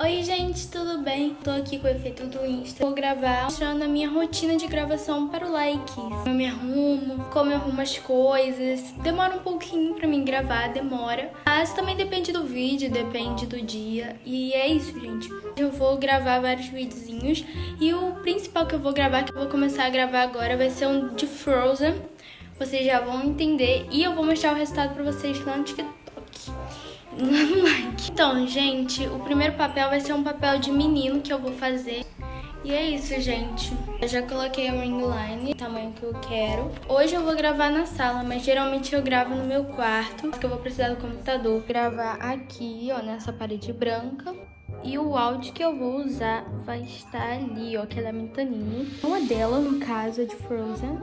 Oi gente, tudo bem? Tô aqui com o efeito do Insta. Vou gravar mostrando a minha rotina de gravação para o like. Como eu me arrumo, como eu arrumo as coisas. Demora um pouquinho pra mim gravar, demora. Mas também depende do vídeo, depende do dia. E é isso, gente. Eu vou gravar vários videozinhos. E o principal que eu vou gravar, que eu vou começar a gravar agora, vai ser um de Frozen. Vocês já vão entender. E eu vou mostrar o resultado pra vocês lá no TikTok like. Então, gente, o primeiro papel vai ser um papel de menino que eu vou fazer. E é isso, gente. Eu já coloquei a ring line, o tamanho que eu quero. Hoje eu vou gravar na sala, mas geralmente eu gravo no meu quarto, porque eu vou precisar do computador. Gravar aqui, ó, nessa parede branca. E o áudio que eu vou usar vai estar ali, ó, que é da Mentanini. Uma dela, no caso, é de Frozen.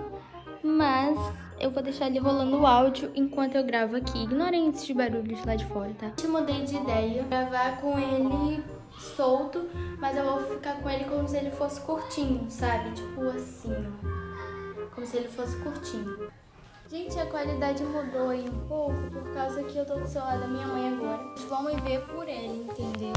Mas eu vou deixar ele rolando o áudio enquanto eu gravo aqui. Ignorem esses barulhos lá de fora, tá? Eu mudei de ideia. Gravar com ele solto, mas eu vou ficar com ele como se ele fosse curtinho, sabe? Tipo assim, ó. Como se ele fosse curtinho. Gente, a qualidade mudou aí um pouco por causa que eu tô do celular da minha mãe agora. Vamos ver por ele, entendeu?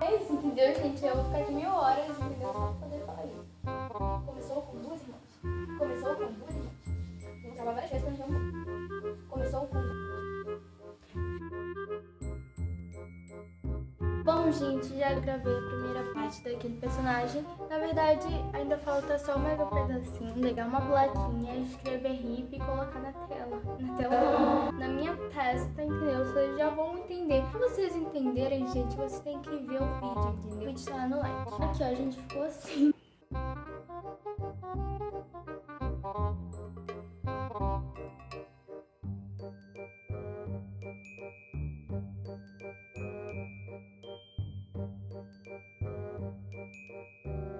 Isso, entendeu, gente? Eu vou ficar aqui mil horas, entendeu? Só pra poder falar isso. Começou com duas irmãs. Começou com duas irmãs. Vou gravar várias vezes pra não Começou com Bom, gente, já gravei a primeira parte daquele personagem. Na verdade, ainda falta só mais um pedacinho, pegar uma plaquinha, escrever hip e colocar na tela. Na tela na minha testa, entendeu? Vocês já vão entender. Pra vocês entenderem, gente, vocês têm que ver o vídeo, entendeu? O vídeo tá lá no like. Aqui, ó, a gente ficou assim.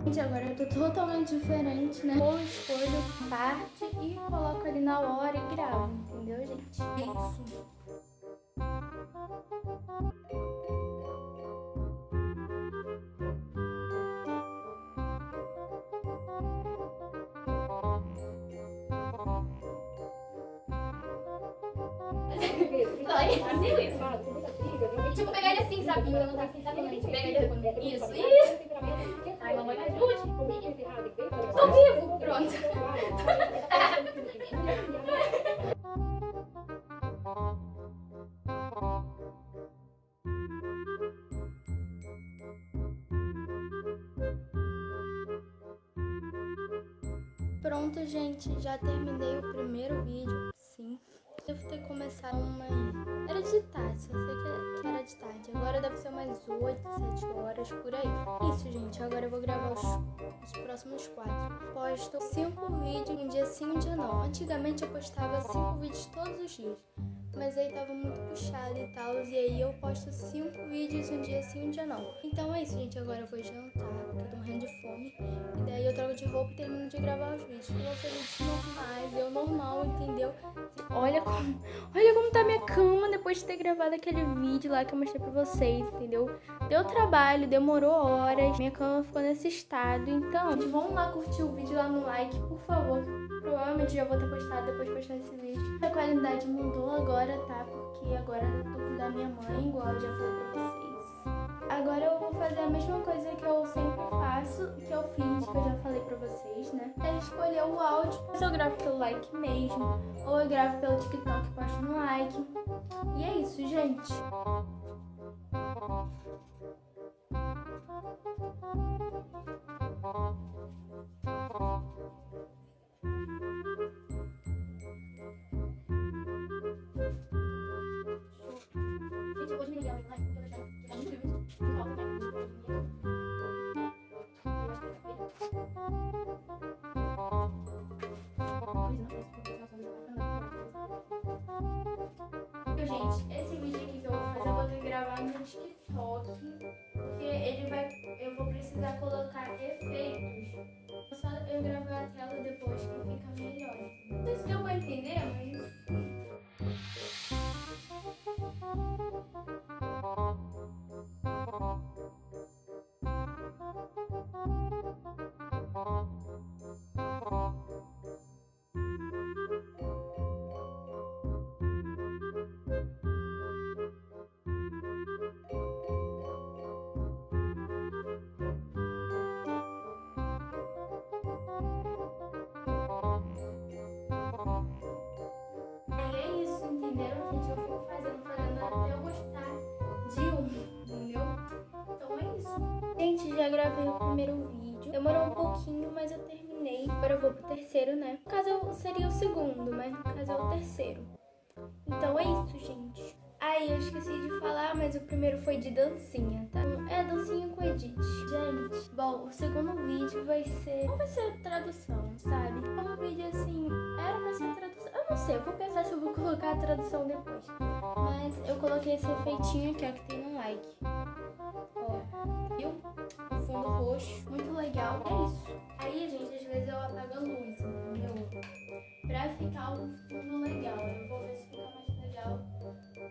Gente, agora eu tô totalmente diferente, né? Eu escolho parte e coloco ali na hora e gravo, entendeu, gente? É isso. Tipo, pegar ele assim, sabe? Não tá assim, sabe? Pega ele. Isso, isso. Ai, mamãe, me ajude. Tô vivo. Pronto. Pronto, gente. Já terminei o primeiro vídeo. Sim. Devo ter começado uma... Era de tarde, Agora deve ser umas 8, 7 horas, por aí. Isso, gente. Agora eu vou gravar os, os próximos quatro. Posto 5 vídeos um dia sim, um dia não. Antigamente eu postava 5 vídeos todos os dias. Mas aí tava muito puxado e tal. E aí eu posto 5 vídeos um dia sim, um dia não. Então é isso, gente. Agora eu vou jantar, porque eu tô morrendo de fome. E daí eu troco de roupa e termino de gravar os vídeos. Eu vídeos normais, eu normal, entendeu? Olha como, olha como tá minha cama depois de ter gravado aquele vídeo lá que eu mostrei pra vocês, entendeu? Deu trabalho, demorou horas, minha cama ficou nesse estado. Então, gente, vamos lá curtir o vídeo lá no like, por favor. Provavelmente já vou ter postado depois de postar esse vídeo. A qualidade mudou agora, tá? Porque agora eu tô com da minha mãe, igual eu já falei pra vocês. Agora eu vou fazer a mesma coisa que eu sempre faço, que eu fiz, que eu já falei pra vocês, né? É escolher o áudio, se eu gravo pelo like mesmo, ou eu gravo pelo TikTok e posto no like. E é isso, gente. Gente, esse vídeo aqui que eu vou fazer, eu vou ter que gravar no TikTok, porque ele vai, primeiro vídeo. Demorou um pouquinho, mas eu terminei. Agora eu vou pro terceiro, né? No caso seria o segundo, mas no caso é o terceiro. Então é isso, gente. Aí, eu esqueci de falar, mas o primeiro foi de dancinha, tá? É dancinha com edit. Gente, bom, o segundo vídeo vai ser... Não vai ser tradução, sabe? É um vídeo assim... Era pra ser tradução... Eu não sei, eu vou pensar se eu vou colocar a tradução depois. Mas eu coloquei esse efeitinho aqui, ó, que tem no like. Ó, viu? Fundo roxo. Muito legal. É isso. Aí, gente, às vezes eu apago a luz, entendeu? Pra ficar um fundo legal. Eu vou ver se fica mais legal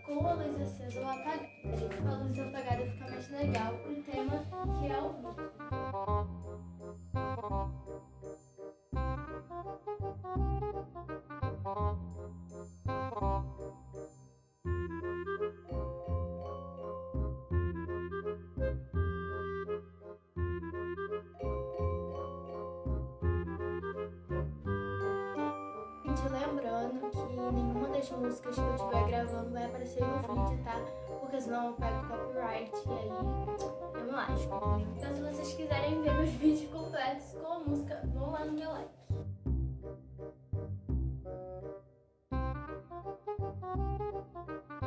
com a luz acesa ou apagada. Com a luz apagada fica mais legal o tema que é o vídeo. Gente, lembrando que nenhuma das músicas que eu estiver gravando vai aparecer no vídeo, tá? Porque senão eu pego copyright e aí eu me lasco? Então se vocês quiserem ver meus vídeos completos com a música, vão lá no meu like. Terceiro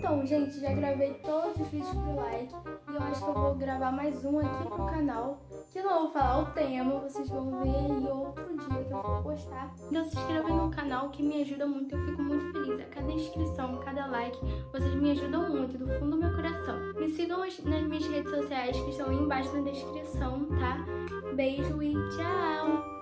então, gente, já gravei todos os vídeos pro like e eu acho que eu vou gravar mais um aqui pro canal, que não vou falar o tema, vocês vão ver aí outro dia que eu vou postar. Então se inscreva no canal que me ajuda muito, eu fico muito feliz. A cada inscrição, cada like, vocês me ajudam muito, do fundo do meu coração. Me sigam nas minhas redes sociais que estão aí embaixo na descrição, tá? Beijo e tchau!